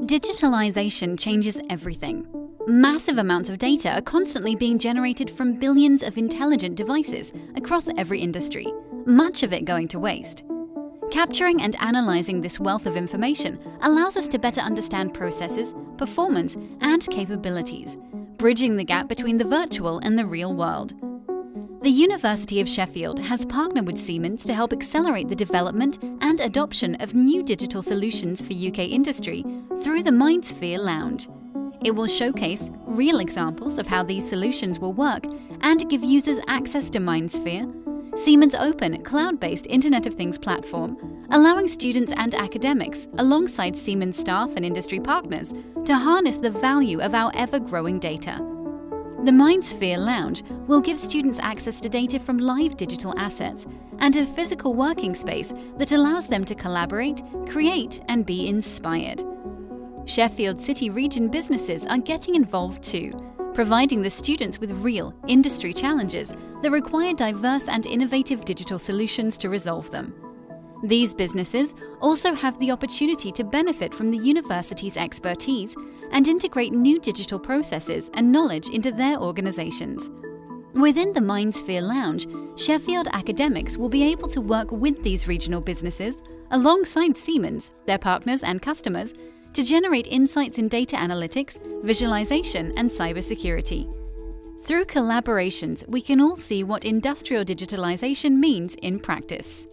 Digitalization changes everything. Massive amounts of data are constantly being generated from billions of intelligent devices across every industry, much of it going to waste. Capturing and analyzing this wealth of information allows us to better understand processes, performance, and capabilities, bridging the gap between the virtual and the real world. The University of Sheffield has partnered with Siemens to help accelerate the development and adoption of new digital solutions for UK industry through the MindSphere Lounge. It will showcase real examples of how these solutions will work and give users access to MindSphere, Siemens' open, cloud-based Internet of Things platform, allowing students and academics, alongside Siemens staff and industry partners, to harness the value of our ever-growing data. The MindSphere Lounge will give students access to data from live digital assets and a physical working space that allows them to collaborate, create, and be inspired. Sheffield City region businesses are getting involved too, providing the students with real industry challenges that require diverse and innovative digital solutions to resolve them. These businesses also have the opportunity to benefit from the university's expertise and integrate new digital processes and knowledge into their organizations. Within the MindSphere Lounge, Sheffield academics will be able to work with these regional businesses alongside Siemens, their partners and customers, to generate insights in data analytics, visualization, and cybersecurity. Through collaborations, we can all see what industrial digitalization means in practice.